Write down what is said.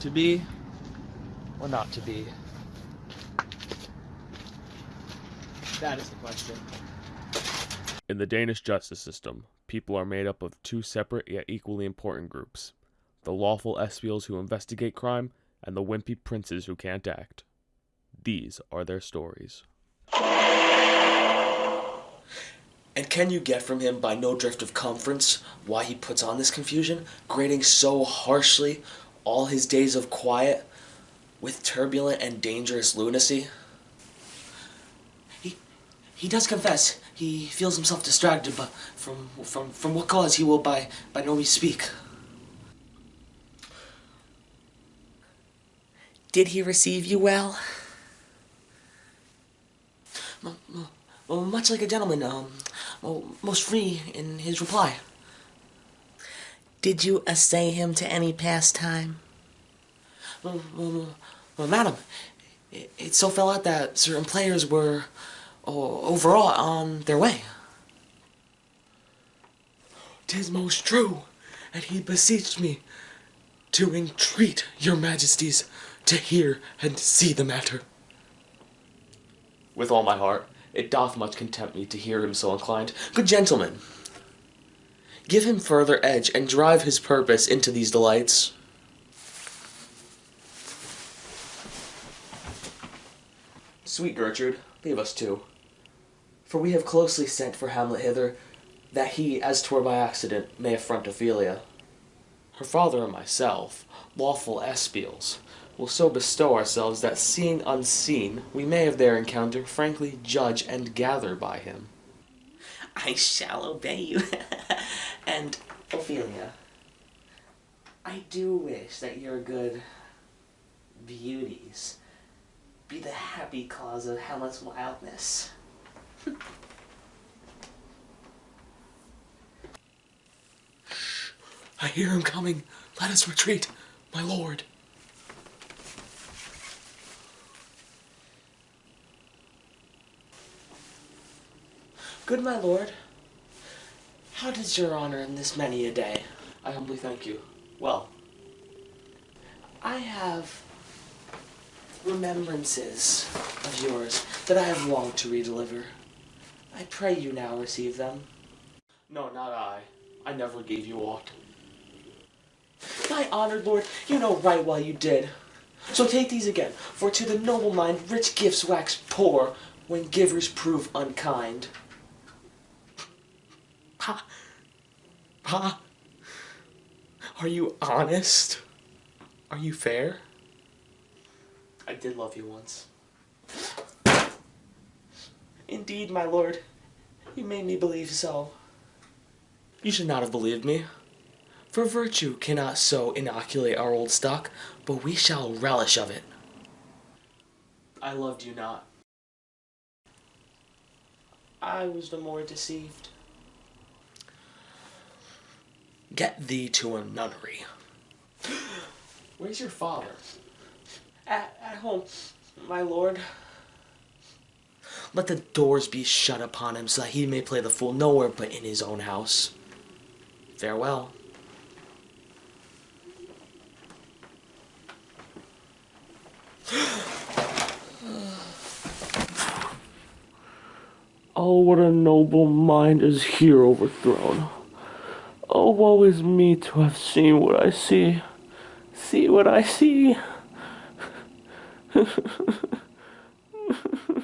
To be or not to be? That is the question. In the Danish justice system, people are made up of two separate yet equally important groups the lawful espials who investigate crime, and the wimpy princes who can't act. These are their stories. And can you get from him by no drift of conference why he puts on this confusion, grading so harshly all his days of quiet with turbulent and dangerous lunacy? He he does confess he feels himself distracted, but from from from what cause he will by by no means speak. Did he receive you well? Well, much like a gentleman, um, most free in his reply. Did you assay him to any pastime? Well, well, well madam, it, it, so fell out that certain players were oh, overall on their way. Tis most true, and he beseeched me to entreat your majesties to hear and see the matter. With all my heart, it doth much content me to hear him so inclined. Good gentlemen, give him further edge, and drive his purpose into these delights. Sweet Gertrude, leave us too. For we have closely sent for Hamlet hither, that he, as twere by accident, may affront Ophelia. Her father and myself, lawful espials, will so bestow ourselves that seeing unseen, we may of their encounter frankly judge and gather by him. I shall obey you. and, Ophelia, I do wish that your good beauties be the happy cause of Hamlet's wildness. I hear him coming. Let us retreat, my lord. Good my lord, how does your honor in this many a day? I humbly thank you. Well, I have remembrances of yours that I have longed to redeliver. I pray you now receive them. No, not I. I never gave you aught. My honored lord, you know right well you did. So take these again, for to the noble mind rich gifts wax poor when givers prove unkind. Pa. Pa. Are you honest? Are you fair? I did love you once. Indeed, my lord. You made me believe so. You should not have believed me. For virtue cannot so inoculate our old stock, but we shall relish of it. I loved you not. I was the more deceived. Get thee to a nunnery. Where's your father? At, at home, my lord. Let the doors be shut upon him so that he may play the fool nowhere but in his own house. Farewell. oh, what a noble mind is here overthrown. Oh, woe is me to have seen what I see. See what I see.